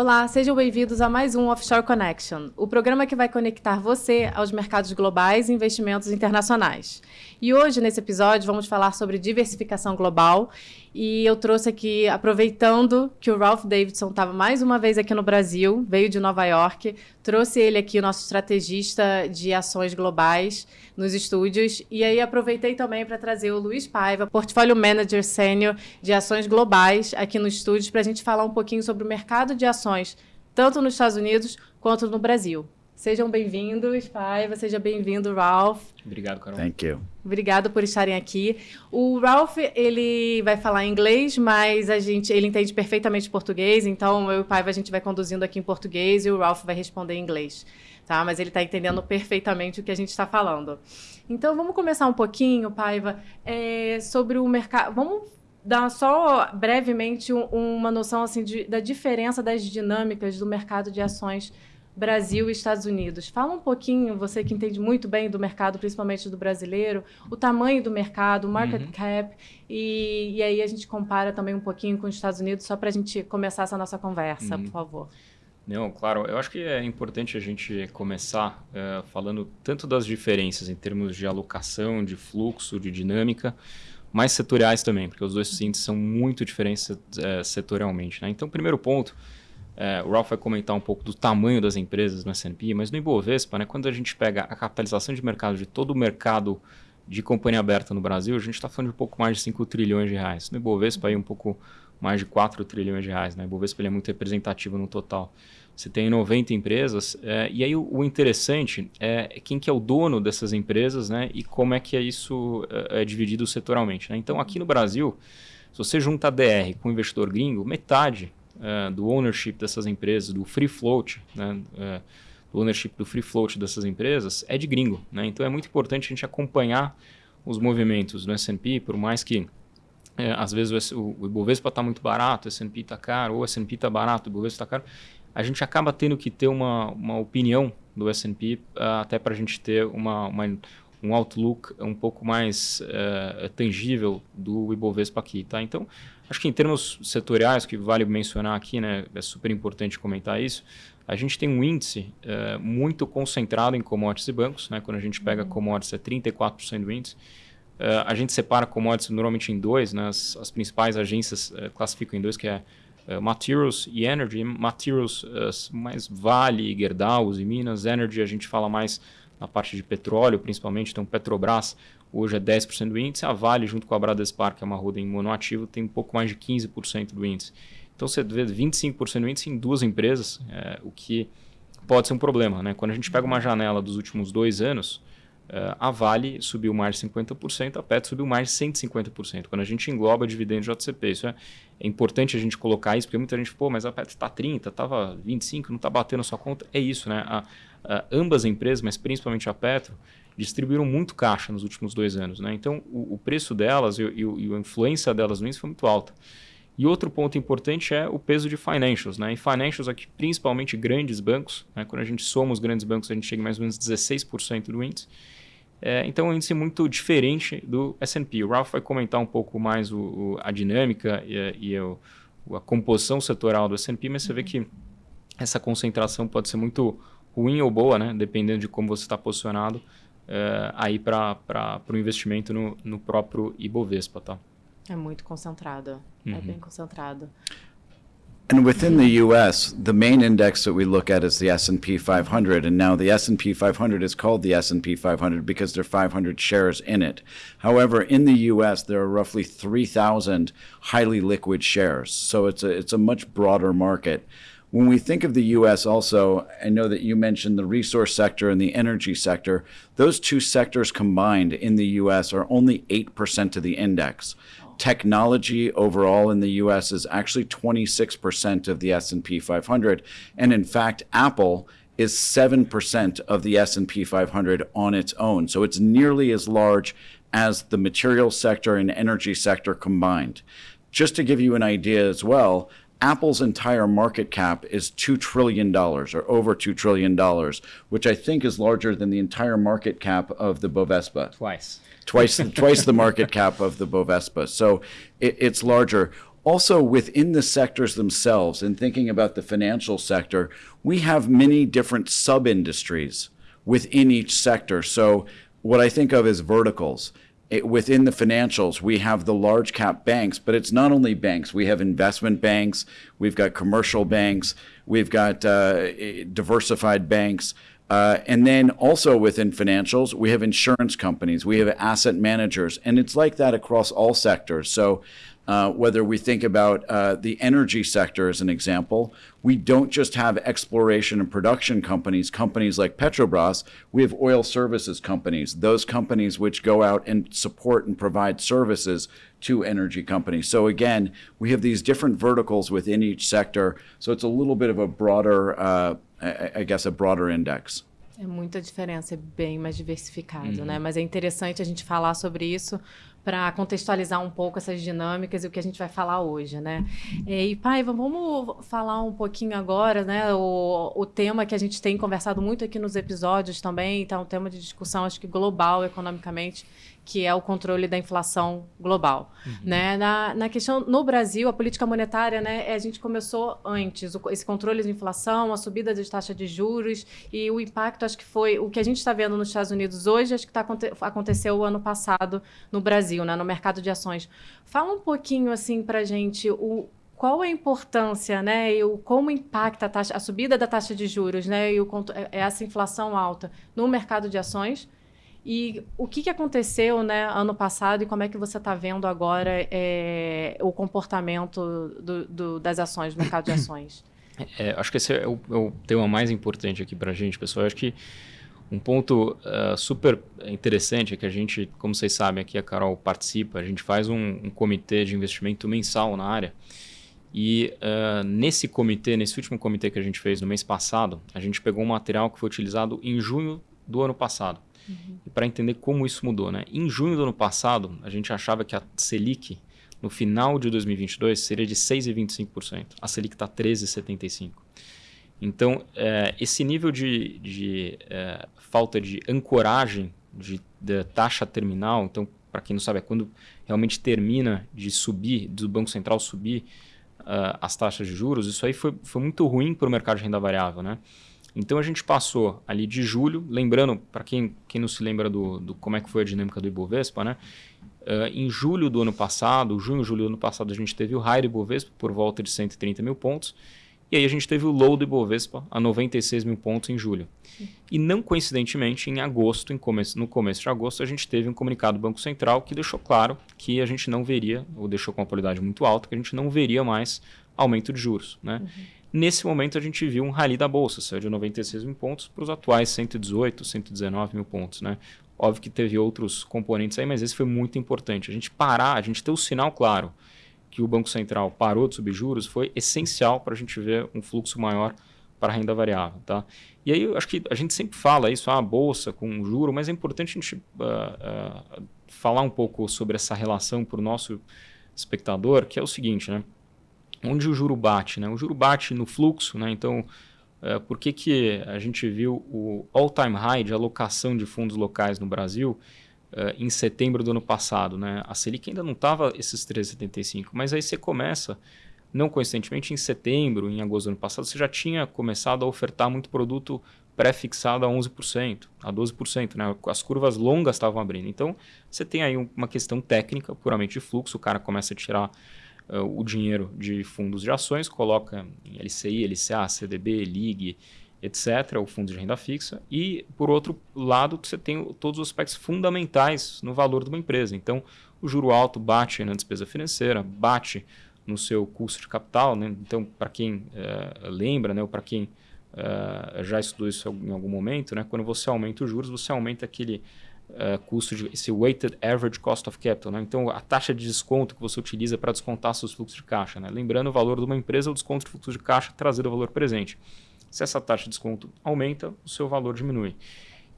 Olá, sejam bem-vindos a mais um Offshore Connection, o programa que vai conectar você aos mercados globais e investimentos internacionais. E hoje, nesse episódio, vamos falar sobre diversificação global. E eu trouxe aqui, aproveitando que o Ralph Davidson estava mais uma vez aqui no Brasil, veio de Nova York, trouxe ele aqui, o nosso estrategista de ações globais, nos estúdios. E aí aproveitei também para trazer o Luiz Paiva, Portfólio Manager Sênior de Ações Globais, aqui no estúdio, para a gente falar um pouquinho sobre o mercado de ações, tanto nos Estados Unidos quanto no Brasil. Sejam bem-vindos, Paiva, seja bem-vindo, Ralph. Obrigado, Carol. Thank you. Obrigado por estarem aqui. O Ralph, ele vai falar inglês, mas a gente, ele entende perfeitamente português, então eu e o Paiva a gente vai conduzindo aqui em português e o Ralph vai responder em inglês, tá? Mas ele está entendendo perfeitamente o que a gente está falando. Então vamos começar um pouquinho, Paiva, é, sobre o mercado. Vamos dar só brevemente um, uma noção assim de, da diferença das dinâmicas do mercado de ações Brasil e Estados Unidos. Fala um pouquinho, você que entende muito bem do mercado, principalmente do brasileiro, o tamanho do mercado, o market uhum. cap, e, e, aí a gente compara também um pouquinho com os Estados Unidos, só para a gente começar essa nossa conversa, uhum. por favor. Não, claro, eu acho que é importante a gente começar uh, falando tanto das diferenças em termos de alocação, de fluxo, de dinâmica, mas setoriais também, porque os dois índices são muito diferentes uh, setorialmente. Né? Então, primeiro ponto, é, o Ralph vai comentar um pouco do tamanho das empresas no S&P, mas no Ibovespa, né, quando a gente pega a capitalização de mercado de todo o mercado de companhia aberta no Brasil, a gente está falando de um pouco mais de 5 trilhões de reais. No Ibovespa, aí um pouco mais de 4 trilhões de reais. Né? O Ibovespa ele é muito representativo no total. Você tem 90 empresas, é, e aí o, o, interessante é quem que é o dono dessas empresas né, e como é que é isso é, é dividido setorialmente. Né? Então, aqui no Brasil, se você junta a DR com o investidor gringo, metade uh, do ownership dessas empresas, do free float, né, uh, do ownership do free float dessas empresas, é de gringo. Né? Então é muito importante a gente acompanhar os movimentos do S&P, por mais que é, às vezes o, o Ibovespa está muito barato, o S&P está caro, ou o S&P está barato, o Ibovespa está caro, a gente acaba tendo que ter uma, uma opinião do S&P uh, até para a gente ter uma, uma, um outlook um pouco mais uh, tangível do Ibovespa aqui. Tá? Então, Acho que em termos setoriais, que vale mencionar aqui, né, é super importante comentar isso, a gente tem um índice é, muito concentrado em commodities e bancos. Né? Quando a gente pega uhum. commodities, é 34% do índice. Uh, a gente separa commodities normalmente em dois, né? as, as principais agências uh, classificam em dois, que é uh, Materials e Energy. Materials mais Vale, Gerdau, e Minas. Energy a gente fala mais na parte de petróleo, principalmente. Então, Petrobras hoje é 10% do índice, a Vale, junto com a Bradespar, que é uma holding monoativo, tem um pouco mais de 15% do índice. Então você vê 25% do índice em duas empresas, é, o que pode ser um problema. Né? Quando a gente pega uma janela dos últimos dois anos, é, a Vale subiu mais de 50%, a Petro subiu mais de 150%. Quando a gente engloba dividendo de JCP, isso é, é importante a gente colocar isso, porque muita gente, pô, mas a Petro está 30, estava 25, não está batendo a sua conta. É isso, né? A, a, ambas as empresas, mas principalmente a Petro, distribuíram muito caixa nos últimos dois anos. Né? Então, o, o preço delas e, e, e, a influência delas no índice foi muito alta. E outro ponto importante é o peso de financials. Né? E financials aqui, principalmente grandes bancos, né? quando a gente soma os grandes bancos, a gente chega em mais ou menos 16% do índice. É, então, é um índice muito diferente do S&P. O Ralph vai comentar um pouco mais o, o, a dinâmica e, e a, a composição setorial do S&P, mas você vê que essa concentração pode ser muito ruim ou boa, né? dependendo de como você está posicionado uh, aí para o investimento no, no próprio Ibovespa, tá? É muito concentrado, uhum. é bem concentrado. And within the U.S., the main index that we look at is the S&P 500, and now the S&P 500 is called the S&P 500 because there are 500 shares in it. However, in the U.S., there are roughly 3,000 highly liquid shares, so it's a it's a much broader market. When we think of the US also, I know that you mentioned the resource sector and the energy sector. Those two sectors combined in the US are only 8% of the index. Technology overall in the US is actually 26% of the S&P 500, and in fact, Apple is 7% of the S&P 500 on its own. So it's nearly as large as the material sector and energy sector combined. Just to give you an idea as well, Apple's entire market cap is $2 trillion or over $2 trillion, which I think is larger than the entire market cap of the Bovespa. Twice. Twice, twice the market cap of the Bovespa. So it, it's larger. Also, within the sectors themselves, and thinking about the financial sector, we have many different sub industries within each sector. So, what I think of as verticals. It, within the financials, we have the large cap banks, but it's not only banks. We have investment banks, we've got commercial banks, we've got uh, diversified banks. Uh, and then also within financials, we have insurance companies, we have asset managers, and it's like that across all sectors. So uh, whether we think about uh, the energy sector as an example, we don't just have exploration and production companies, companies like Petrobras, we have oil services companies, those companies which go out and support and provide services to energy companies. So again, we have these different verticals within each sector, so it's a little bit of a broader, uh, I, I guess, a broader index. É muita diferença, é bem mais diversificado, uhum. né? Mas é interessante a gente falar sobre isso para contextualizar um pouco essas dinâmicas e o que a gente vai falar hoje, né? E, pai, vamos falar um pouquinho agora, né? O, o tema que a gente tem conversado muito aqui nos episódios também, tá um tema de discussão, acho que global economicamente, que é o controle da inflação global. Uhum. Né? Na, na questão, no Brasil, a política monetária, né, a gente começou antes, o, esse controle de inflação, a subida das taxas de juros e o impacto, acho que foi o que a gente está vendo nos Estados Unidos hoje, acho que tá, aconteceu o ano passado no Brasil, né, no mercado de ações. Fala um pouquinho assim para a gente o, qual a importância, né, e o, como impacta a, taxa, a subida da taxa de juros, né, e o, essa inflação alta no mercado de ações e o que, que aconteceu né, ano passado e como é que você está vendo agora é, o comportamento do, do, das ações, do mercado de ações? É, acho que esse é o, é o, tema mais importante aqui para a gente, pessoal. acho que um ponto uh, super interessante é que a gente, como vocês sabem, aqui a Carol participa, a gente faz um, um comitê de investimento mensal na área. E uh, nesse comitê, nesse último comitê que a gente fez no mês passado, a gente pegou um material que foi utilizado em junho do ano passado. Uhum. E para entender como isso mudou, né? Em junho do ano passado, a gente achava que a Selic, no final de 2022, seria de 6,25%. A Selic está 13,75%. Então, é, esse nível de, de é, falta de ancoragem de, de, taxa terminal, então, para quem não sabe, é quando realmente termina de subir, do Banco Central subir uh, as taxas de juros, isso aí foi, foi muito ruim para o mercado de renda variável, né? Então a gente passou ali de julho, lembrando, para quem, quem não se lembra do, do, como é que foi a dinâmica do Ibovespa, né? Uh, em julho do ano passado, junho, julho do ano passado, a gente teve o high do Ibovespa por volta de 130 mil pontos. E aí a gente teve o low do Ibovespa a 96 mil pontos em julho. E não coincidentemente, em agosto, em começo, no começo de agosto, a gente teve um comunicado do Banco Central que deixou claro que a gente não veria, ou deixou com uma qualidade muito alta, que a gente não veria mais aumento de juros. Né? Uhum. Nesse momento, a gente viu um rally da Bolsa, saiu de 96 mil pontos para os atuais 118, 119 mil pontos. Né? Óbvio que teve outros componentes aí, mas esse foi muito importante. A gente parar, a gente ter o sinal claro que o Banco Central parou de subir juros foi essencial para a gente ver um fluxo maior para a renda variável. Tá? E aí, eu acho que a gente sempre fala isso, a ah, bolsa com juro, mas é importante a gente uh, uh, falar um pouco sobre essa relação para o nosso espectador, que é o seguinte, né? Onde o juro bate? Né? O juro bate no fluxo, né? então é, por que, que a gente viu o all-time high de alocação de fundos locais no Brasil é, em setembro do ano passado? Né? A Selic ainda não estava esses 3,75, mas aí você começa, não coincidentemente, em setembro, em agosto do ano passado, você já tinha começado a ofertar muito produto pré-fixado a 11%, a 12%. Né? As curvas longas estavam abrindo. Então, você tem aí uma questão técnica, puramente de fluxo, o cara começa a tirar o dinheiro de fundos de ações, coloca em LCI, LCA, CDB, LIG, etc., o fundo de renda fixa, e, por outro lado, você tem todos os aspectos fundamentais no valor de uma empresa. Então, o juro alto bate na despesa financeira, bate no seu custo de capital. Né? Então, para quem uh, lembra, né, ou para quem uh, já estudou isso em algum momento, né, quando você aumenta os juros, você aumenta aquele uh, custo de esse weighted average cost of capital, né? então a taxa de desconto que você utiliza para descontar seus fluxos de caixa, né? lembrando o valor de uma empresa, o desconto de fluxo de caixa trazido ao valor presente. Se essa taxa de desconto aumenta, o seu valor diminui.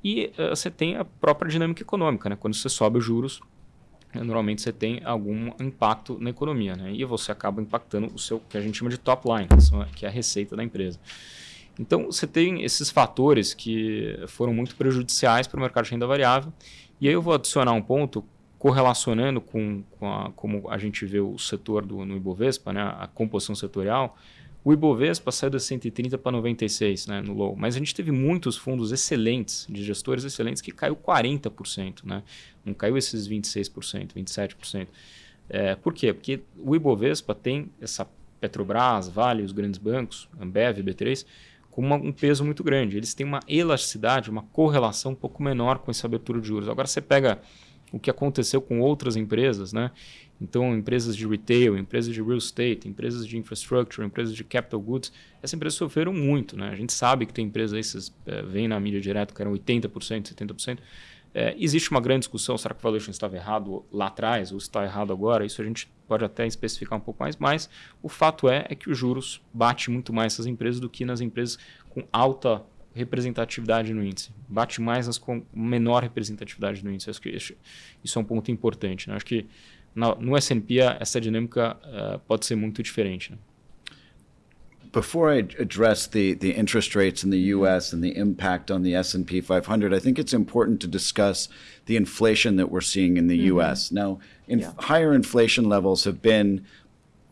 E uh, você tem a própria dinâmica econômica, né? quando você sobe os juros, normalmente você tem algum impacto na economia, né? e você acaba impactando o seu que a gente chama de top line, que é a receita da empresa. Então, você tem esses fatores que foram muito prejudiciais para o mercado de renda variável. E aí eu vou adicionar um ponto correlacionando com, com a, como a gente vê o setor do, no Ibovespa, né, a composição setorial, o Ibovespa saiu das 130 para 96 né, no low, mas a gente teve muitos fundos excelentes, de gestores excelentes, que caiu 40%, né? não caiu esses 26%, 27%. É, por quê? Porque o Ibovespa tem essa Petrobras, Vale, os grandes bancos, Ambev, B3, com uma, um peso muito grande. Eles têm uma elasticidade, uma correlação um pouco menor com essa abertura de juros. Agora você pega o que aconteceu com outras empresas, né? Então, empresas de retail, empresas de real estate, empresas de infrastructure, empresas de capital goods, essas empresas sofreram muito, né? A gente sabe que tem empresas aí, vocês é, veem na mídia direto, que eram 80%, 70%. É, existe uma grande discussão, será que o valuation estava errado lá atrás ou está errado agora? Isso a gente pode até especificar um pouco mais, mas o fato é, é que os juros bate muito mais essas empresas do que nas empresas com alta representatividade no índice. Bate mais nas com menor representatividade no índice. Acho que isso é um ponto importante. Né? Acho que no S&P essa dinâmica uh, pode ser muito diferente. Né? Before I address the, the interest rates in the U.S. and the impact on the S&P 500, I think it's important to discuss the inflation that we're seeing in the mm -hmm. U.S. Now, in yeah. higher inflation levels have been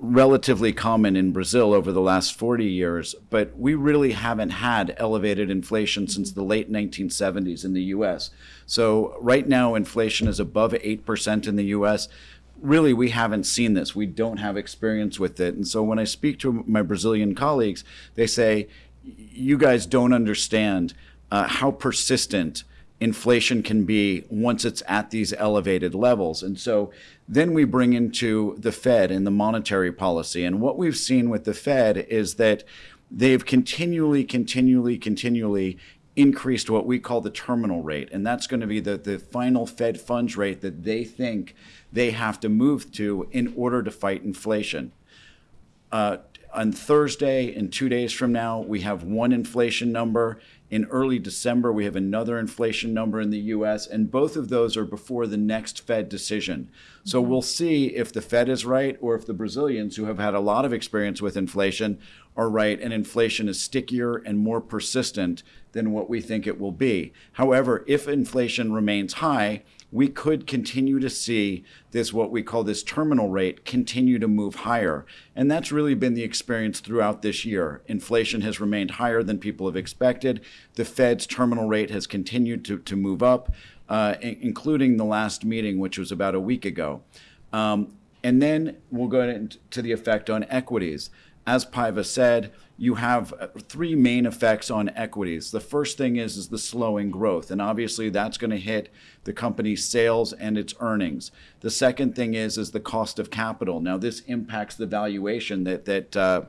relatively common in Brazil over the last 40 years, but we really haven't had elevated inflation since the late 1970s in the US. So right now, inflation is above 8% in the US. Really, we haven't seen this. We don't have experience with it. And so when I speak to my Brazilian colleagues, they say, you guys don't understand uh, how persistent inflation can be once it's at these elevated levels. And so then we bring into the Fed and the monetary policy. And what we've seen with the Fed is that they've continually, continually, continually increased what we call the terminal rate. And that's going to be the, the final Fed funds rate that they think they have to move to in order to fight inflation. Uh, on Thursday, in two days from now, we have one inflation number. In early December, we have another inflation number in the US, and both of those are before the next Fed decision. So mm-hmm. we'll see if the Fed is right or if the Brazilians, who have had a lot of experience with inflation, are right and inflation is stickier and more persistent than what we think it will be. However, if inflation remains high, we could continue to see this, what we call this terminal rate, continue to move higher. And that's really been the experience throughout this year. Inflation has remained higher than people have expected. The Fed's terminal rate has continued to, to move up, uh, including the last meeting, which was about a week ago. Um, and then we'll go into the effect on equities. As Paiva said, you have uh, three main effects on equities. The first thing is, is the slowing growth, and obviously that's going to hit the company's sales and its earnings. The second thing is, is the cost of capital. Now this impacts the valuation that, that uh,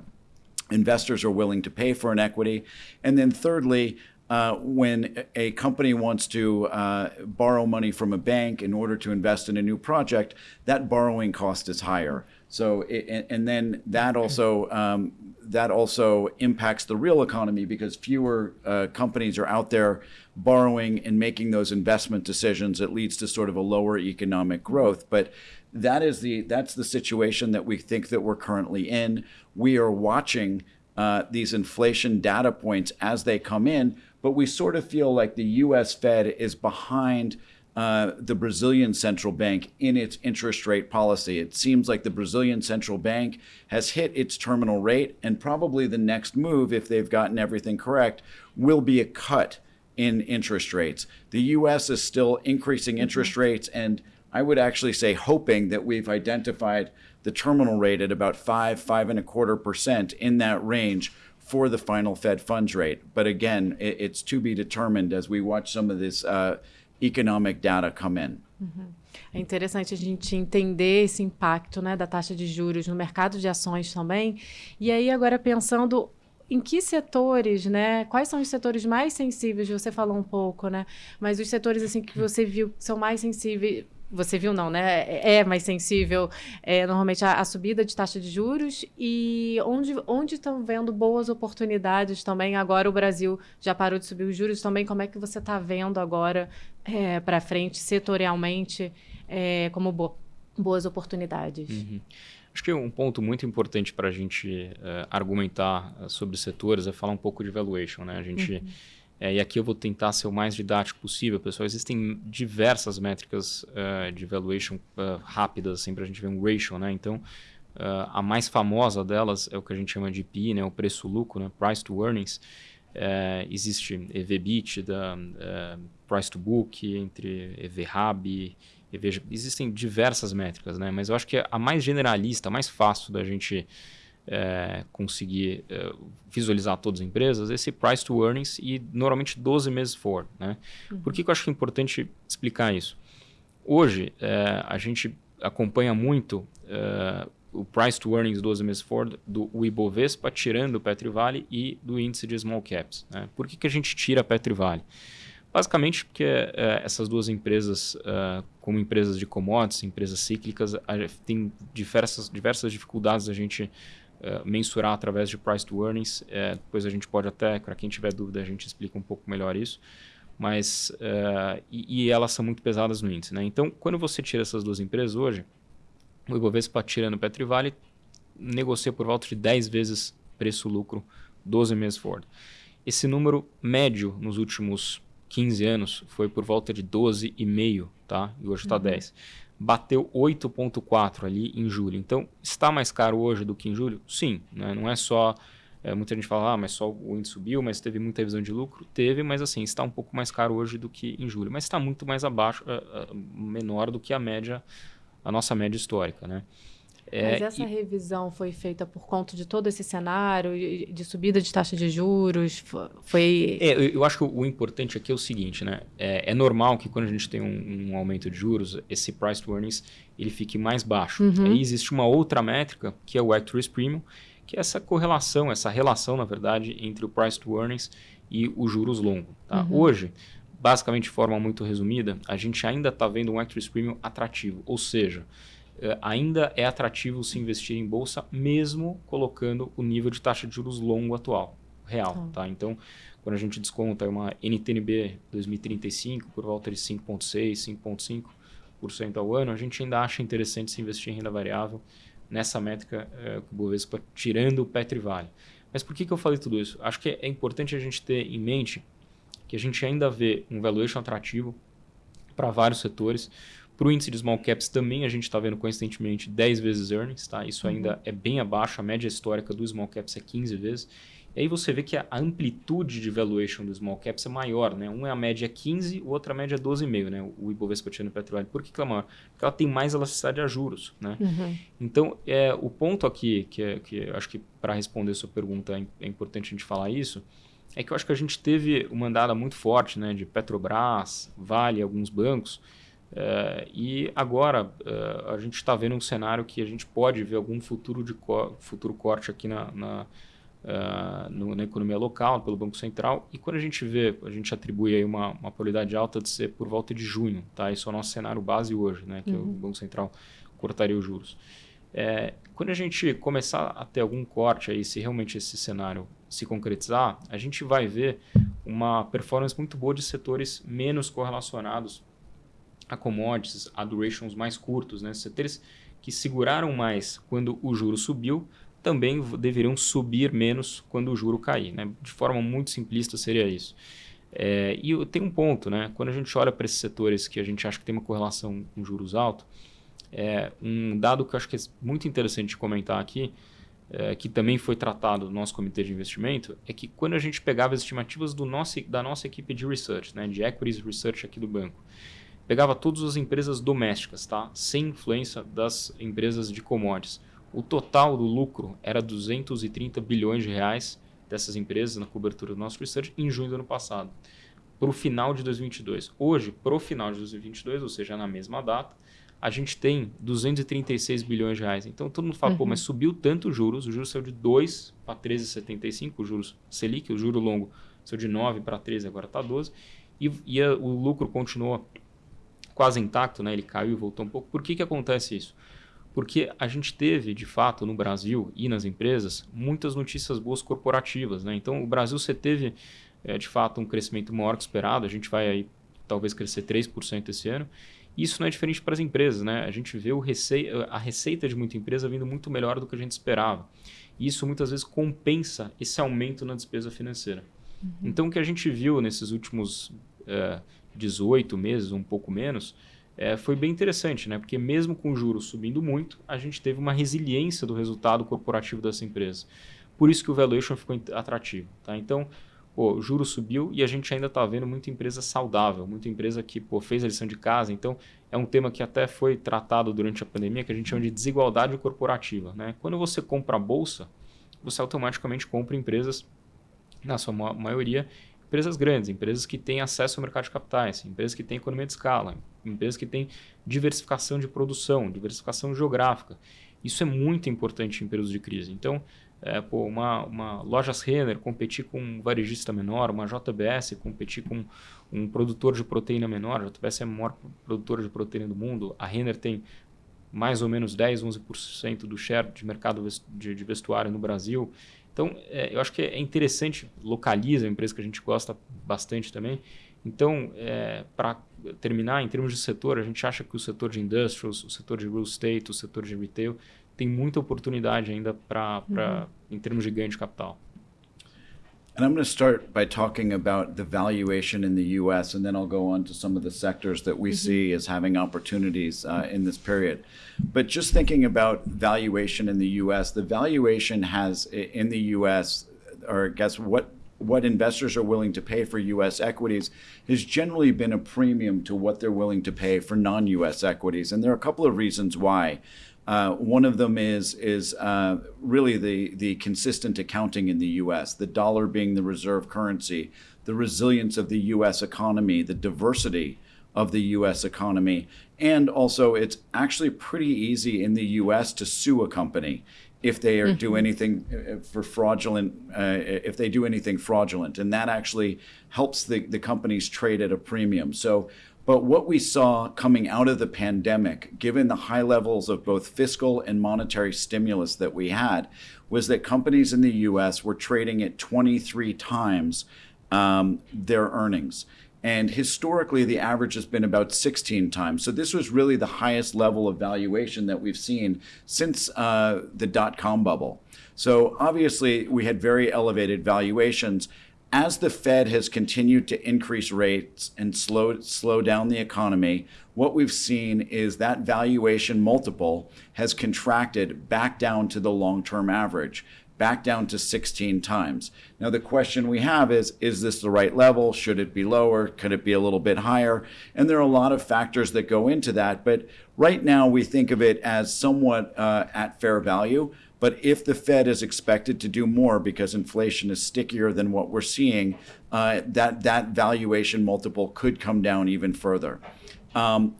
investors are willing to pay for an equity. And then thirdly, uh, when a company wants to uh, borrow money from a bank in order to invest in a new project, that borrowing cost is higher. So, it, and then that also um, that also impacts the real economy because fewer uh, companies are out there borrowing and making those investment decisions. It leads to sort of a lower economic growth. But that is the that's the situation that we think that we're currently in. We are watching uh, these inflation data points as they come in, but we sort of feel like the U.S. Fed is behind uh, the Brazilian central bank in its interest rate policy. It seems like the Brazilian central bank has hit its terminal rate, and probably the next move, if they've gotten everything correct, will be a cut in interest rates. The US is still increasing mm-hmm. interest rates, and I would actually say hoping that we've identified the terminal rate at about five, five and a quarter percent in that range for the final Fed funds rate. But again, it's to be determined as we watch some of this. Uh, economic data come in. Uhum. É interessante a gente entender esse impacto né, da taxa de juros no mercado de ações também. E aí, agora pensando em que setores, né? Quais são os setores mais sensíveis? Você falou um pouco, né? Mas os setores assim que você viu que são mais sensíveis você viu não, né? É, é mais sensível é, normalmente a, a, subida de taxa de juros e onde onde estão vendo boas oportunidades também. Agora o Brasil já parou de subir os juros também. Como é que você está vendo agora é, para frente setorialmente é, como bo boas oportunidades? Uhum. Acho que um ponto muito importante para a gente uh, argumentar sobre setores é falar um pouco de valuation, né? A gente uhum É, e aqui eu vou tentar ser o mais didático possível, pessoal. Existem diversas métricas uh, de valuation uh, rápidas, assim, para a gente ver um ratio, né? Então, uh, a mais famosa delas é o que a gente chama de PI, né? O preço-lucro, né? Price to Earnings. existe EV/BIT, da Price to Book, entre EV/RAB, EV... Existem diversas métricas, né? Mas eu acho que a mais generalista, a mais fácil da gente é, conseguir é, visualizar todas as empresas, esse price to earnings e normalmente 12 meses for. Né? Uhum. Por que, que eu acho que é importante explicar isso? Hoje, é, a gente acompanha muito é, o price to earnings 12 meses for do Ibovespa, tirando o Petrivale e do índice de small caps. Né? Por que, que a gente tira a Petrivale? Basicamente porque é, essas duas empresas, é, como empresas de commodities, empresas cíclicas, tem diversas, diversas dificuldades a gente uh, mensurar através de price to earnings. Uh, depois a gente pode até, para quem tiver dúvida, a gente explica um pouco melhor isso. Mas, uh, e, e, elas são muito pesadas no índice. Né? Então, quando você tira essas duas empresas hoje, o Ibovespa tirando o Petrivale negocia por volta de 10 vezes preço-lucro 12 meses Ford. Esse número médio nos últimos 15 anos foi por volta de 12,5, tá? E hoje está uhum. 10 bateu 8,4 ali em julho. Então, está mais caro hoje do que em julho? Sim, né? não é só. É, muita gente fala, ah, mas só o índice subiu, mas teve muita visão de lucro. Teve, mas assim, está um pouco mais caro hoje do que em julho. Mas está muito mais abaixo, uh, uh, menor do que a média, a nossa média histórica, né? É, Mas essa e... revisão foi feita por conta de todo esse cenário de subida de taxa de juros? Foi. É, eu acho que o importante aqui é o seguinte, né? É, é normal que quando a gente tem um, um, aumento de juros, esse price to earnings ele fique mais baixo. Uhum. Aí existe uma outra métrica que é o Actress Premium, que é essa correlação, essa relação, na verdade, entre o price to earnings e os juros longos. Tá? Uhum. Hoje, basicamente de forma muito resumida, a gente ainda está vendo um Actress Premium atrativo, ou seja, ainda é atrativo se investir em bolsa, mesmo colocando o nível de taxa de juros longo atual, real. Tá. tá? Então, quando a gente desconta uma NTNB 2035 por volta de 5,6%, 5,5% ao ano, a gente ainda acha interessante se investir em renda variável nessa métrica é, o Bovespa, tirando o Petrivale. Mas por que, que eu falei tudo isso? Acho que é importante a gente ter em mente que a gente ainda vê um valuation atrativo para vários setores. Para o índice de small caps também a gente está vendo consistentemente 10 vezes earnings, tá? Isso uhum. ainda é bem abaixo, a média histórica do small caps é 15 vezes. E aí você vê que a amplitude de valuation do small caps é maior, né? Um é a média 15, o outro a média é 12,5, né? O Ibovespa tirando Petróleo. Por que, que ela é maior? Porque ela tem mais elasticidade a juros, né? Uhum. Então, é, o ponto aqui, que, é, que acho que para responder a sua pergunta é, é importante a gente falar isso, é que eu acho que a gente teve uma andada muito forte, né? De Petrobras, Vale, alguns bancos, Uh, e agora uh, a gente está vendo um cenário que a gente pode ver algum futuro, de co futuro corte aqui na, na, uh, no, na, economia local, pelo Banco Central. E quando a gente vê, a gente atribui aí uma, uma probabilidade alta de ser por volta de junho. Tá? Esse é o nosso cenário base hoje, né? que uhum. o Banco Central cortaria os juros. É, quando a gente começar a ter algum corte aí, se realmente esse cenário se concretizar, a gente vai ver uma performance muito boa de setores menos correlacionados a commodities, a durations mais curtos, né? setores que seguraram mais quando o juro subiu, também deveriam subir menos quando o juro cair. Né? De forma muito simplista seria isso. É, e tem um ponto, né? quando a gente olha para esses setores que a gente acha que tem uma correlação com juros altos, é, um dado que eu acho que é muito interessante de comentar aqui, é, que também foi tratado no nosso comitê de investimento, é que quando a gente pegava as estimativas do nosso, da nossa equipe de research, né, de equities research aqui do banco, pegava todas as empresas domésticas, tá? sem influência das empresas de commodities. O total do lucro era 230 bilhões de reais dessas empresas na cobertura do nosso research em junho do ano passado, para o final de 2022. Hoje, para o final de 2022, ou seja, na mesma data, a gente tem 236 bilhões de reais. Então todo mundo fala, uhum. pô, mas subiu tanto os juros, o juros saiu de 2 para 13,75, o juros Selic, o juro longo saiu de 9 para 13, agora está 12, e, e a, o lucro continuou quase intacto, né? ele caiu e voltou um pouco. Por que, que acontece isso? Porque a gente teve, de fato, no Brasil e nas empresas, muitas notícias boas corporativas. Né? Então, o Brasil você teve, é, de fato, um crescimento maior que esperado. A gente vai aí, talvez crescer 3% esse ano. Isso não é diferente para as empresas. Né? A gente vê o rece... a receita de muita empresa vindo muito melhor do que a gente esperava. E isso muitas vezes compensa esse aumento na despesa financeira. Uhum. Então, o que a gente viu nesses últimos é, 18 meses, um pouco menos, é, foi bem interessante, né? Porque mesmo com juros subindo muito, a gente teve uma resiliência do resultado corporativo dessa empresa. Por isso que o valuation ficou atrativo, tá? Então, pô, o juro subiu e a gente ainda está vendo muita empresa saudável, muita empresa que pô, fez a lição de casa. Então, é um tema que até foi tratado durante a pandemia, que a gente chama de desigualdade corporativa. Né? Quando você compra a bolsa, você automaticamente compra empresas, na sua maioria, empresas grandes, empresas que têm acesso ao mercado de capitais, empresas que têm economia de escala, empresas que têm diversificação de produção, diversificação geográfica. Isso é muito importante em períodos de crise. Então, é, pô, uma, uma lojas Renner competir com um varejista menor, uma JBS competir com um produtor de proteína menor, a JBS é a maior produtora de proteína do mundo, a Renner tem mais ou menos 10, 11% do share de mercado de, de vestuário no Brasil. Então, é, eu acho que é interessante, localiza, é uma empresa que a gente gosta bastante também. Então, é, para terminar, em termos de setor, a gente acha que o setor de industrials, o setor de real estate, o setor de retail, tem muita oportunidade ainda para, uhum. em termos de ganho de capital. And I'm going to start by talking about the valuation in the US, and then I'll go on to some of the sectors that we mm -hmm. see as having opportunities uh, in this period. But just thinking about valuation in the US, the valuation has in the US, or I guess what what investors are willing to pay for US equities has generally been a premium to what they're willing to pay for non US equities. And there are a couple of reasons why. Uh, one of them is is uh, really the the consistent accounting in the U.S. The dollar being the reserve currency, the resilience of the U.S. economy, the diversity of the U.S. economy, and also it's actually pretty easy in the U.S. to sue a company if they are, mm-hmm. do anything uh, for fraudulent, uh, if they do anything fraudulent, and that actually helps the the companies trade at a premium. So but what we saw coming out of the pandemic, given the high levels of both fiscal and monetary stimulus that we had, was that companies in the US were trading at 23 times um, their earnings. And historically, the average has been about 16 times. So this was really the highest level of valuation that we've seen since uh, the dot com bubble. So obviously, we had very elevated valuations as the Fed has continued to increase rates and slow slow down the economy, what we've seen is that valuation multiple has contracted back down to the long-term average, back down to 16 times. Now the question we have is is this the right level? Should it be lower? Could it be a little bit higher? And there are a lot of factors that go into that, but right now we think of it as somewhat uh, at fair value. But if the Fed is expected to do more because inflation is stickier than what we're seeing, uh, that, that valuation multiple could come down even further. Um,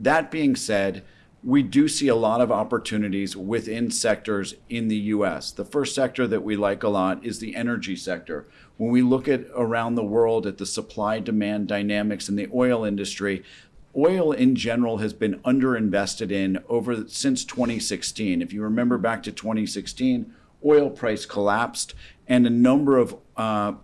that being said, we do see a lot of opportunities within sectors in the US. The first sector that we like a lot is the energy sector. When we look at around the world at the supply demand dynamics in the oil industry, oil in general has been underinvested in over since 2016. If you remember back to 2016, oil price collapsed and a number of uh,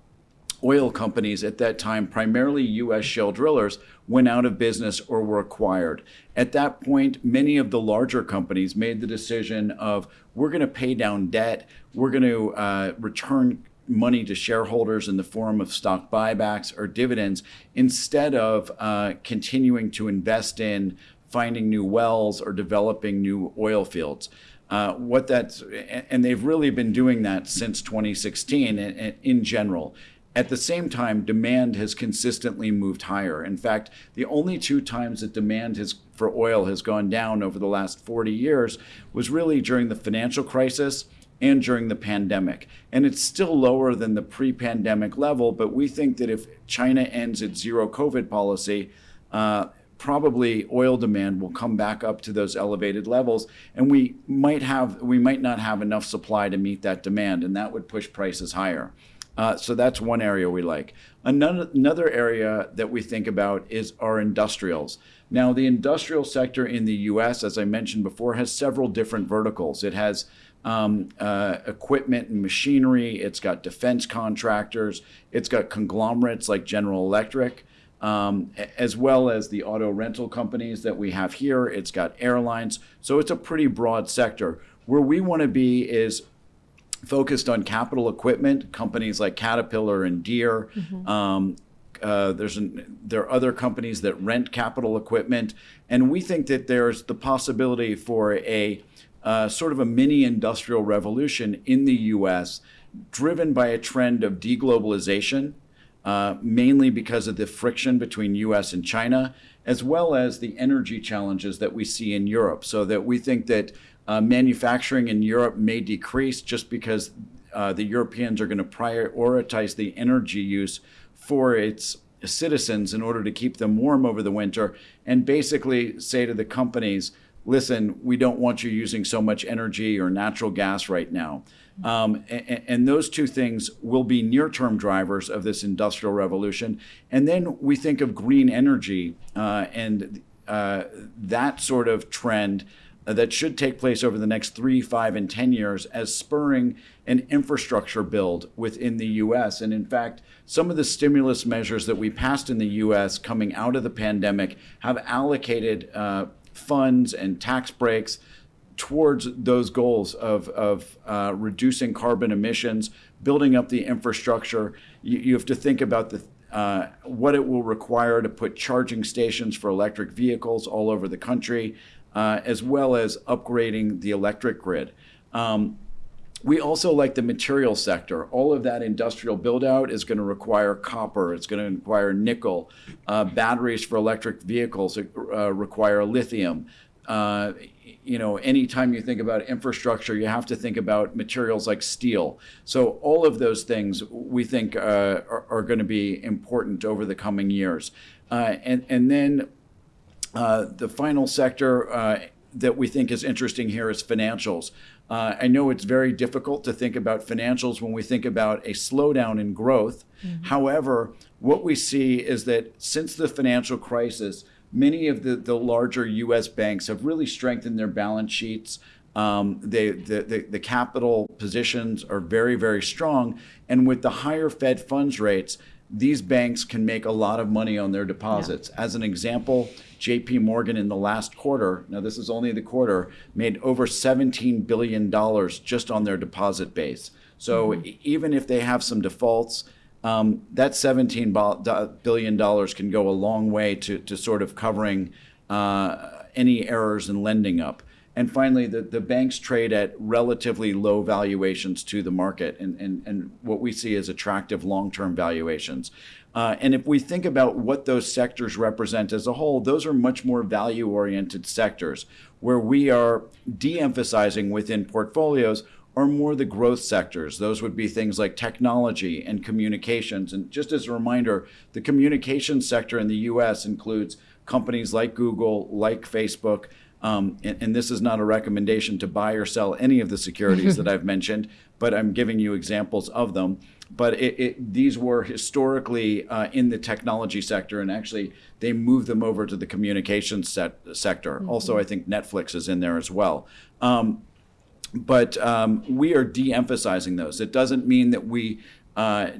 oil companies at that time, primarily U.S. shale drillers, went out of business or were acquired. At that point, many of the larger companies made the decision of we're going to pay down debt, we're going to uh, return money to shareholders in the form of stock buybacks or dividends instead of uh, continuing to invest in finding new wells or developing new oil fields. Uh, what that's and they've really been doing that since 2016 in, in general. At the same time, demand has consistently moved higher. In fact, the only two times that demand has, for oil has gone down over the last 40 years was really during the financial crisis and during the pandemic. And it's still lower than the pre pandemic level, but we think that if China ends its zero COVID policy, uh, probably oil demand will come back up to those elevated levels and we might have we might not have enough supply to meet that demand and that would push prices higher. Uh, so that's one area we like. Another, another area that we think about is our industrials. Now the industrial sector in the us as i mentioned before has several different verticals. It has um, uh, equipment and machinery. It's got defense contractors. It's got conglomerates like General Electric, um, as well as the auto rental companies that we have here. It's got airlines. So it's a pretty broad sector. Where we want to be is focused on capital equipment, companies like Caterpillar and Deere. Um, uh, there's an, there are other companies that rent capital equipment, and we think that there's the possibility for a uh, sort of a mini industrial revolution in the U.S., driven by a trend of deglobalization, uh, mainly because of the friction between U.S. and China, as well as the energy challenges that we see in Europe. So that we think that uh, manufacturing in Europe may decrease just because uh, the Europeans are going to prioritize the energy use for its citizens in order to keep them warm over the winter and basically say to the companies, listen, we don't want you using so much energy or natural gas right now. Um, and, and, those two things will be near term drivers of this industrial revolution. And then we think of green energy uh, and uh, that sort of trend uh, that should take place over the next three, five, and 10 years as spurring an infrastructure build within the US. And in fact, some of the stimulus measures that we passed in the US coming out of the pandemic have allocated uh, funds and tax breaks towards those goals of, of uh, reducing carbon emissions, building up the infrastructure. You, you have to think about the uh, what it will require to put charging stations for electric vehicles all over the country, uh, as well as upgrading the electric grid. Um, we also like the material sector. All of that industrial build out is going to require copper. It's going to require nickel. Uh, batteries for electric vehicles uh, require lithium. Uh, you know, anytime you think about infrastructure, you have to think about materials like steel. So all of those things we think uh, are, are going to be important over the coming years. Uh, and, and then uh, the final sector that we think is interesting here is financials. Uh, I know it's very difficult to think about financials when we think about a slowdown in growth. Mm-hmm. However, what we see is that since the financial crisis, many of the, the larger US banks have really strengthened their balance sheets. Um, they, the, the, the capital positions are very, very strong. And with the higher Fed funds rates, these banks can make a lot of money on their deposits. Yeah. As an example, JP Morgan in the last quarter, now this is only the quarter, made over $17 billion just on their deposit base. So mm-hmm. even if they have some defaults, um, that $17 billion can go a long way to, to sort of covering uh, any errors in lending up. And finally, the, the banks trade at relatively low valuations to the market and, and, and what we see as attractive long term valuations. Uh, and if we think about what those sectors represent as a whole, those are much more value oriented sectors where we are de emphasizing within portfolios are more the growth sectors. Those would be things like technology and communications. And just as a reminder, the communications sector in the US includes companies like Google, like Facebook, um, and, and, this is not a recommendation to buy or sell any of the securities that I've mentioned, but I'm giving you examples of them. But it, it, these were historically uh, in the technology sector, and actually they moved them over to the communications set, sector. Mm-hmm. Also, I think Netflix is in there as well. Um, but um, we are de-emphasizing those. It doesn't mean that we uh,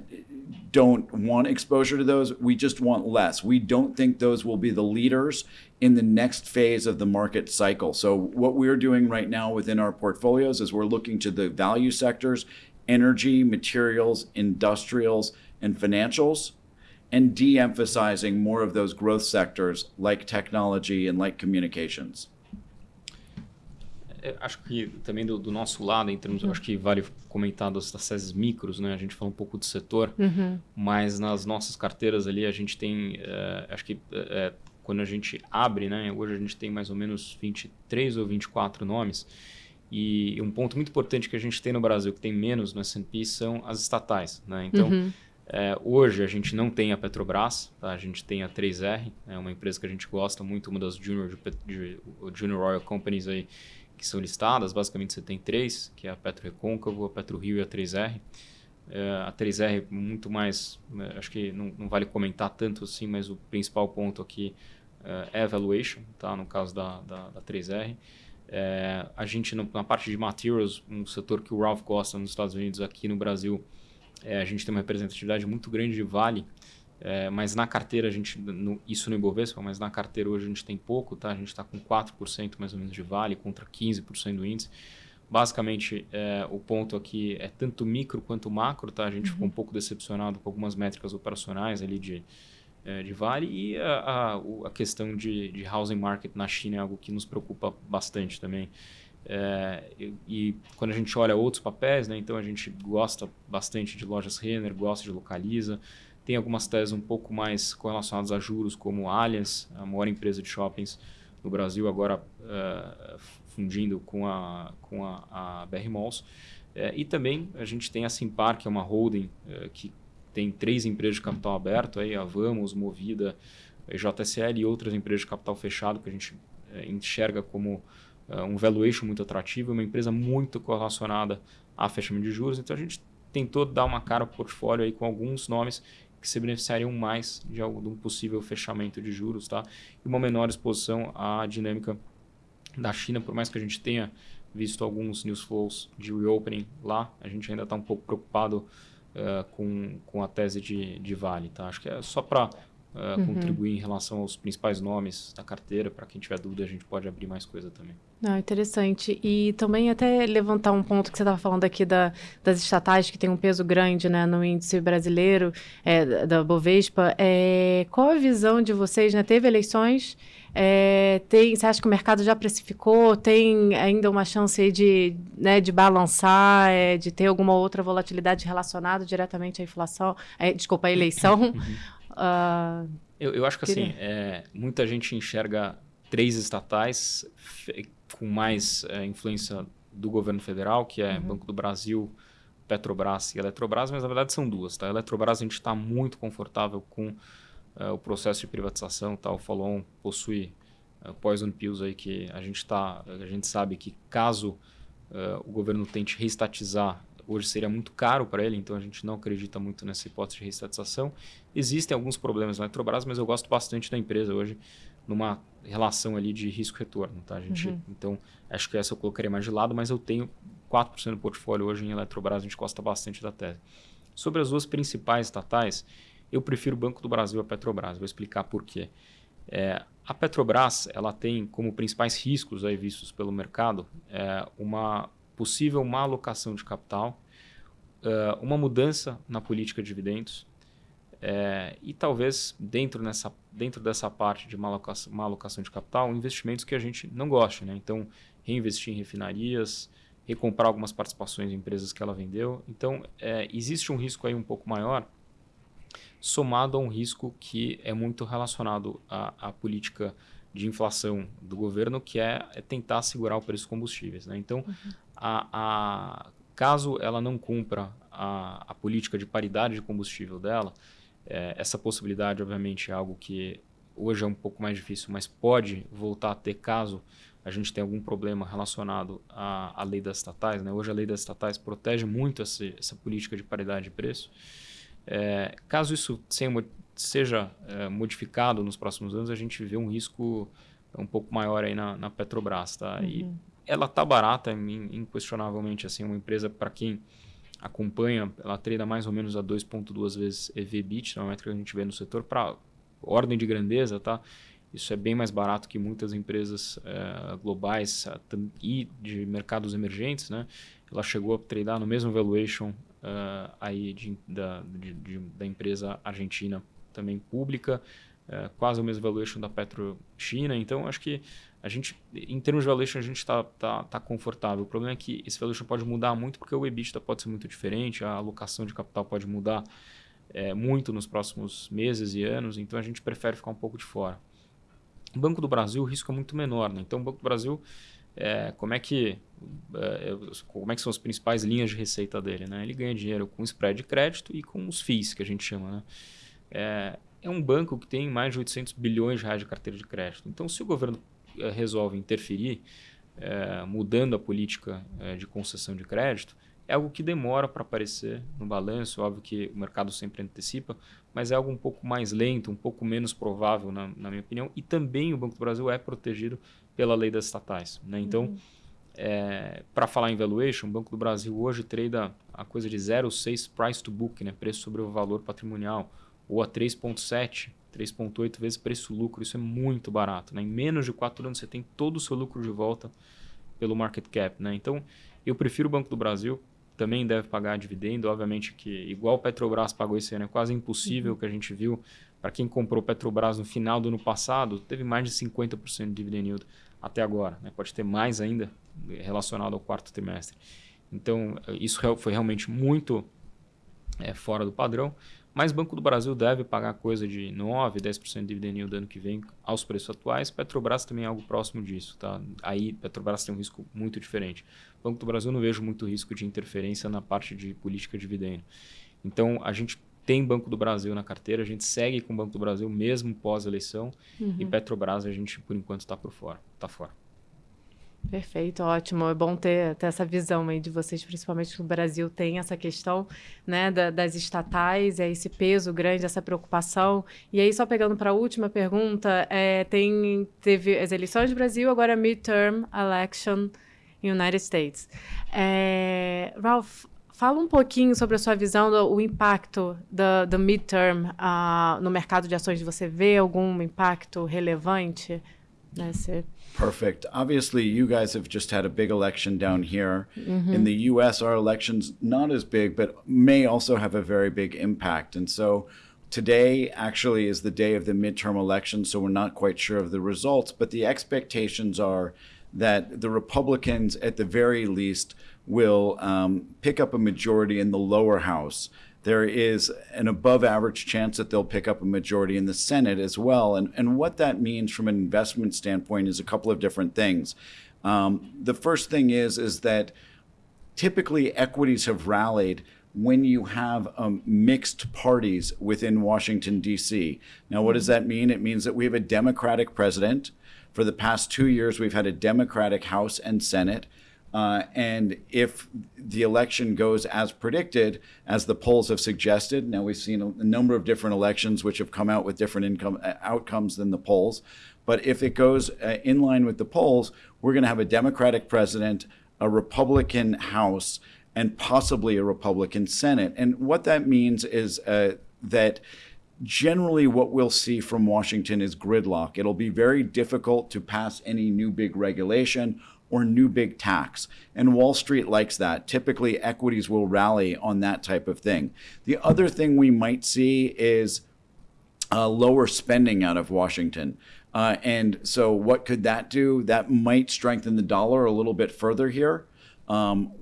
don't want exposure to those. We just want less. We don't think those will be the leaders in the next phase of the market cycle. So, what we're doing right now within our portfolios is we're looking to the value sectors energy, materials, industrials, and financials, and de emphasizing more of those growth sectors like technology and like communications. É, acho que também do, do, nosso lado, em termos, uhum. acho que vale comentar das, das SESs micros, né? A gente falou um pouco do setor, uhum. mas nas nossas carteiras ali a gente tem, é, acho que é, quando a gente abre, né? Hoje a gente tem mais ou menos 23 ou 24 nomes. E um ponto muito importante que a gente tem no Brasil, que tem menos no S&P, são as estatais, né? Então, uhum. É, hoje a gente não tem a Petrobras, tá? a gente tem a 3R, é uma empresa que a gente gosta muito, uma das junior, de, de, Junior Oil Companies aí, que são listadas, basicamente você tem três, que é a Petro Recôncavo, a Petro Rio e a 3R. É, a 3R muito mais, né, acho que não, não, vale comentar tanto assim, mas o principal ponto aqui é, é valuation, tá? no caso da, da, da 3R. É, a gente, na parte de materials, um setor que o Ralph gosta nos Estados Unidos, aqui no Brasil, é, a gente tem uma representatividade muito grande de Vale, é, mas na carteira, a gente, no, isso no Ibovespa, mas na carteira hoje a gente tem pouco, tá? A gente está com 4% mais ou menos de Vale contra 15% do índice. Basicamente, é, o ponto aqui é tanto micro quanto macro, tá? A gente uhum. ficou um pouco decepcionado com algumas métricas operacionais ali de, é, de Vale e a, a, a questão de, de housing market na China é algo que nos preocupa bastante também. É, e, e, quando a gente olha outros papéis, né, então a gente gosta bastante de lojas Renner, gosta de Localiza, tem algumas teses um pouco mais correlacionadas a juros, como Allianz, a maior empresa de shoppings no Brasil, agora uh, fundindo com a, com a, a BR Malls. Uh, e também a gente tem a Simpar, que é uma holding uh, que tem três empresas de capital aberto, aí, a Vamos, Movida, JSL e outras empresas de capital fechado que a gente enxerga como um valuation muito atrativo, uma empresa muito correlacionada a fechamento de juros. Então a gente tentou dar uma cara ao portfólio aí com alguns nomes que se beneficiariam mais de, algum, um possível fechamento de juros, tá? E uma menor exposição à dinâmica da China, por mais que a gente tenha visto alguns news flows de reopening lá, a gente ainda está um pouco preocupado uh, com, com a tese de, de Vale, tá? Acho que é só para uh, uhum. contribuir em relação aos principais nomes da carteira. Para quem tiver dúvida, a gente pode abrir mais coisa também. Ah, interessante. E também até levantar um ponto que você estava falando aqui da, das estatais, que tem um peso grande né, no índice brasileiro, é, da Bovespa. É, qual a visão de vocês? Né? Teve eleições, é, tem, você acha que o mercado já precificou? Tem ainda uma chance de, né, de balançar, é, de ter alguma outra volatilidade relacionada diretamente à inflação? É, desculpa, à eleição? Uh, eu, eu, acho que assim, é, muita gente enxerga três estatais com mais é, influência do governo federal, que é uhum. Banco do Brasil, Petrobras e Eletrobras, mas na verdade são duas. Tá? A Eletrobras a gente está muito confortável com uh, o processo de privatização. Tá? O Follow possui uh, poison pills aí que a gente, tá, a gente sabe que caso uh, o governo tente reestatizar hoje seria muito caro para ele, então a gente não acredita muito nessa hipótese de reestatização. Existem alguns problemas na Eletrobras, mas eu gosto bastante da empresa hoje numa relação ali de risco-retorno, tá, gente? Uhum. Então, acho que essa eu colocaria mais de lado, mas eu tenho 4% do portfólio hoje em Eletrobras, a gente gosta bastante da tese. Sobre as duas principais estatais, eu prefiro o Banco do Brasil a Petrobras, vou explicar por quê. É, a Petrobras, ela tem como principais riscos aí vistos pelo mercado é, uma possível má alocação de capital, uh, uma mudança na política de dividendos é, e talvez dentro, nessa, dentro dessa parte de má alocação, má alocação de capital, investimentos que a gente não gosta. Né? Então, reinvestir em refinarias, recomprar algumas participações em empresas que ela vendeu. Então, é, existe um risco aí um pouco maior, somado a um risco que é muito relacionado à, à política de inflação do governo, que é, é tentar segurar o preço dos combustíveis. Né? Então, uhum. A, a, caso ela não cumpra a, a política de paridade de combustível dela, é, essa possibilidade, obviamente, é algo que hoje é um pouco mais difícil, mas pode voltar a ter caso a gente tenha algum problema relacionado à, à lei das estatais. Né? Hoje a lei das estatais protege muito essa, essa política de paridade de preço. É, caso isso seja é, modificado nos próximos anos, a gente vê um risco um pouco maior aí na, na Petrobras. Tá? Uhum. E ela está barata, inquestionavelmente, assim, uma empresa para quem acompanha, ela treina mais ou menos a 2.2 vezes EV/BIT, é uma métrica que a gente vê no setor para ordem de grandeza, tá? Isso é bem mais barato que muitas empresas é, globais e de mercados emergentes, né? Ela chegou a treinar no mesmo valuation uh, aí de, da, de, de, da empresa argentina também pública, uh, quase o mesmo valuation da Petro China. Então, acho que a gente, em termos de valuation, a gente está tá, tá confortável. O problema é que esse valuation pode mudar muito porque o EBITDA pode ser muito diferente, a alocação de capital pode mudar é, muito nos próximos meses e anos, então a gente prefere ficar um pouco de fora. O Banco do Brasil, o risco é muito menor. Né? Então, o Banco do Brasil é, como, é que, é, como é que são as principais linhas de receita dele? Né? Ele ganha dinheiro com spread de crédito e com os FIIs, que a gente chama. Né? É, é um banco que tem mais de 800 bilhões de reais de carteira de crédito. Então, se o governo é, resolve interferir, é, mudando a política é, de concessão de crédito, é algo que demora para aparecer no balanço, óbvio que o mercado sempre antecipa, mas é algo um pouco mais lento, um pouco menos provável, na, na minha opinião. E também o Banco do Brasil é protegido pela lei das estatais. Né? Então, uhum. é, para falar em valuation, o Banco do Brasil hoje trade a coisa de 0,6 price to book, né? preço sobre o valor patrimonial, ou a 3,7, 3,8 vezes preço-lucro. Isso é muito barato. Né? Em menos de 4 anos você tem todo o seu lucro de volta pelo market cap, né? Então, eu prefiro o Banco do Brasil, também deve pagar dividendo, obviamente que igual o Petrobras pagou esse ano, é quase impossível uhum. que a gente viu para quem comprou Petrobras no final do ano passado, teve mais de 50% de dividend yield até agora, né? Pode ter mais ainda relacionado ao quarto trimestre. Então, isso foi realmente muito é, fora do padrão. Mas Banco do Brasil deve pagar coisa de 9, 10% de dividend yield ano que vem aos preços atuais. Petrobras também é algo próximo disso. Tá? Aí Petrobras tem um risco muito diferente. Banco do Brasil não vejo muito risco de interferência na parte de política de dividendo. Então a gente tem Banco do Brasil na carteira, a gente segue com o Banco do Brasil mesmo pós-eleição uhum. e Petrobras a gente por enquanto está por fora, está fora. Perfeito, ótimo. É bom ter, ter essa visão aí de vocês, principalmente que o Brasil tem essa questão né, da, das estatais, é esse peso grande, essa preocupação. E aí, só pegando para a última pergunta, é, tem, teve as eleições do Brasil, agora midterm election United States. É, Ralph, fala um pouquinho sobre a sua visão do impacto do, do midterm uh, no mercado de ações. Você vê algum impacto relevante Perfect. Obviously, you guys have just had a big election down here. Mm-hmm. In the US, our election's not as big, but may also have a very big impact. And so today actually is the day of the midterm election, so we're not quite sure of the results, but the expectations are that the Republicans, at the very least, will um, pick up a majority in the lower house there is an above average chance that they'll pick up a majority in the Senate as well. And, and what that means from an investment standpoint is a couple of different things. Um, the first thing is, is that typically equities have rallied when you have um, mixed parties within Washington, D.C. Now, what does that mean? It means that we have a Democratic president. For the past two years, we've had a Democratic House and Senate. Uh, and if the election goes as predicted, as the polls have suggested, now we've seen a, number of different elections which have come out with different income uh, outcomes than the polls. But if it goes uh, in line with the polls, we're going to have a Democratic president, a Republican House, and possibly a Republican Senate. And what that means is uh, that generally what we'll see from Washington is gridlock. It'll be very difficult to pass any new big regulation or new big tax. And Wall Street likes that. Typically, equities will rally on that type of thing. The other thing we might see is uh, lower spending out of Washington. Uh, and so, what could that do? That might strengthen the dollar a little bit further here. Um,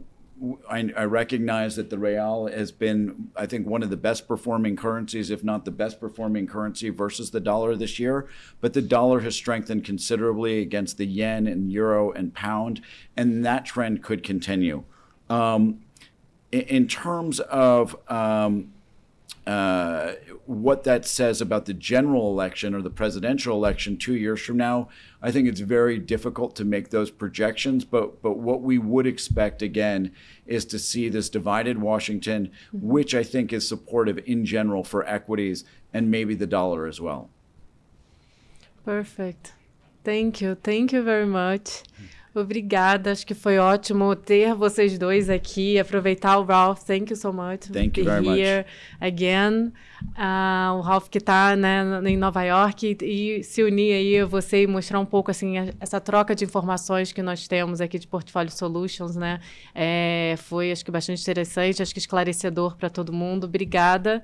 I, I, recognize that the real has been, I think, one of the best performing currencies, if not the best performing currency versus the dollar this year. But the dollar has strengthened considerably against the yen and euro and pound, and that trend could continue. Um, in, in, terms of um, uh, what that says about the general election or the presidential election two years from now, I think it's very difficult to make those projections. But but what we would expect again is to see this divided Washington, mm-hmm. which I think is supportive in general for equities and maybe the dollar as well. Perfect. Thank you. Thank you very much. Obrigada, acho que foi ótimo ter vocês dois aqui, aproveitar o Ralph. Thank you so much. Thank you very here much. again. Uh, o Ralph que está né, em Nova York e, e, se unir aí a você e mostrar um pouco assim essa troca de informações que nós temos aqui de Portfólio Solutions, né? É, foi acho que bastante interessante, acho que esclarecedor para todo mundo. Obrigada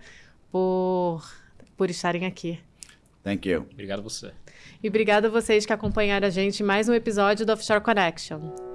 por por estarem aqui. Thank you. Obrigado a você. E obrigada a vocês que acompanharam a gente em mais um episódio do Offshore Connection.